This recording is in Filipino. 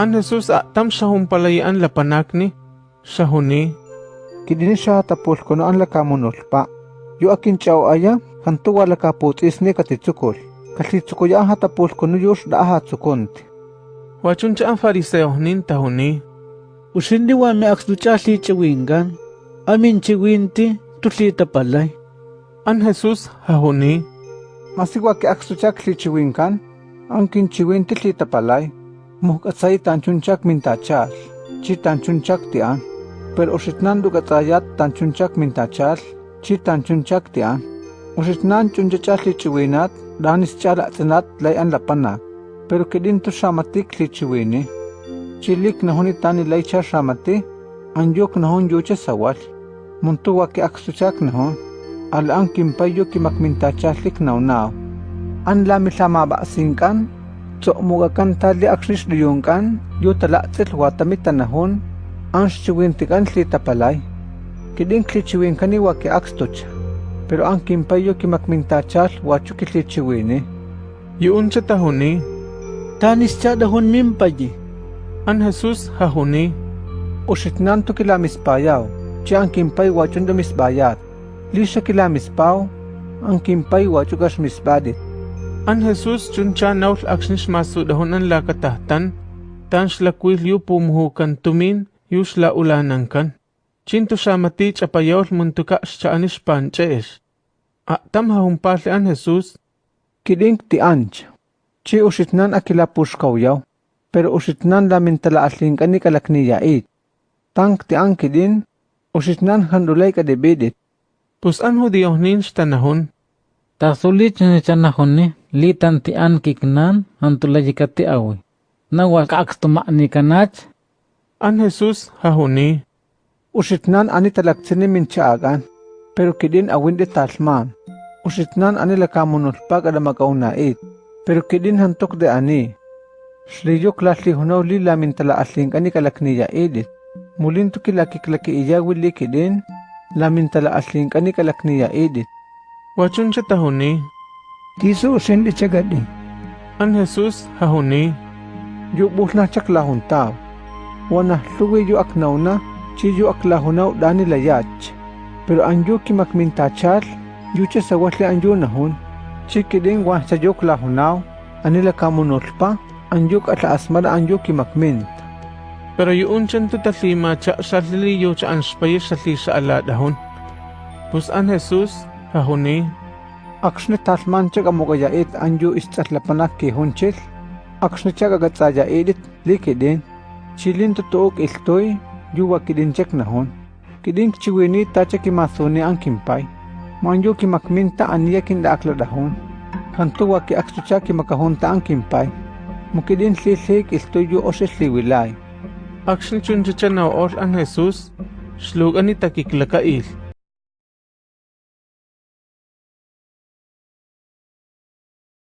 An Anasus atam ah, sahong palayaan lapanak ni, sahuni. Kidini siya tapul ko noan lakamunulpa. Yu akin chao aya, hantuwa lakaputis ni kasi Kasitsukul ya hatapul ko nuyos da ahatsukunti. Wachun cha ang fariseo nin tahuni. Usindi wa me aksdu cha si chiwingan. Amin chiwinti, tuslita palay. An Jesus hahuni. Masigwa ke aksdu cha si chiwingan, ang kinchiwinti palay. muhkatsai tanchunchak mintachal, chi tanchunchak tian, per oshitnan dukatsayat tanchunchak mintachal, chi tanchunchak tian, oshitnan chunchachal chiwinat, danis chala tsinat layan lapanak, pero kedin tu shamatik lichiwini, chilik nahoni tani laicha shamati, anjok nahon yuche sawal, muntuwa ke aksuchak nahon, al ang kimpayo kimakmintachalik naunaw, an lami lamaba singkan, so umuga kan tali aksis duyong kan, yu tala tsil watami tanahon, ang siwintikan slita palay. Kiding klichiwin kaniwa ki akstuch, pero ang kimpayo ki makmintachal wachu ki klichiwini. Yun siya tahuni. Tanis cha dahon mimpaji. An Jesus hahuni. Usitnan to kilamis payaw, siya ang kimpay wachun damis bayat. Lisha kilamis paw, ang kimpay wachu gas misbadit. An Jesus chun siya naul aksnis masu dahon an lakatahtan. Tan sila kwil yu pumuhukan tumin, yu sila ulanan kan. Chinto siya mati chapayol muntuka siya anis panches. Atam hahumpali an Jesus. Kiding ti anch. Chi usitnan akila puskaw pero usitnan lamin tala asling kani kalakni yait. Tang ti ang kidin, usitnan handulay ka debedit. Pus an hudiyo nin tanahon. Tasulit ni chanahon ni litan ti an kiknan antulay ti awi. Nawa kaaks tuma ni kanach An Jesus hahuni. Usitnan ani talaksini min chaagan, pero kidin awin di talman. Usitnan ani lakamunol pag ada magaunait, pero kidin hantok de ani. Sliyo klasli hunaw li lamin tala asling kani kalakniya edit. Mulin to kilaki-klaki iya wili kidin, lamin tala asling kani kalakniya edit. Wachun siya tahuni. Jiho sendi cegat cagadin. An Jesus hahuni ju buhna cak lahun tau. Wana luwe ju aknauna ci ju aklahunau dani layach. Pero anju kimak mintachar ju ce sawatle anju nahun. Ci kidin wan sajuk lahunau anila kamu nolpa anjuk atla asmara anju kimak mint. Pero yuun chan tu tatlima cha sarili yu cha anspayir sa ala dahun. Pus an Jesus hahuni Akshnetas manchaga mogayaet anju istatlapanak ke hunches. Akshnetaga gatsaya edit likeden. Chilin to took iltoy yuwa kidin chek nahon. Kidin chiwini tacha kimasone ankimpai. Manjo kimakminta aniya kinda akla dahon. Hantuwa ki akshucha kimakahonta ankimpai. Mukidin sisik iltoy yu osesliwilay. Akshin chunchichan na or an Jesus. Slug anita kiklakail.